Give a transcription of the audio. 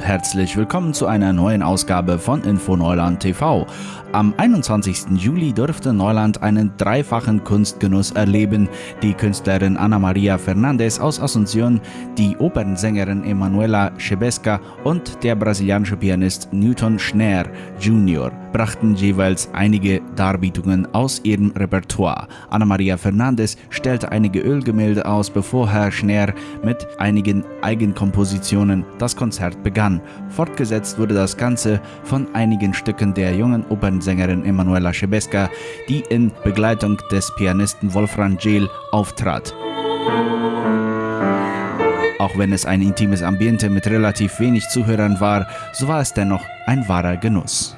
herzlich willkommen zu einer neuen Ausgabe von Info Neuland TV. Am 21. Juli durfte Neuland einen dreifachen Kunstgenuss erleben. Die Künstlerin Ana Maria Fernandez aus Asunción, die Opernsängerin Emanuela Chebesca und der brasilianische Pianist Newton Schneer Jr. brachten jeweils einige Darbietungen aus ihrem Repertoire. Ana Maria Fernandez stellte einige Ölgemälde aus, bevor Herr Schneer mit einigen Eigenkompositionen das Konzert begann. Fortgesetzt wurde das Ganze von einigen Stücken der jungen Opernsängerin Emanuela Chebesca, die in Begleitung des Pianisten Wolfram Jehl auftrat. Auch wenn es ein intimes Ambiente mit relativ wenig Zuhörern war, so war es dennoch ein wahrer Genuss.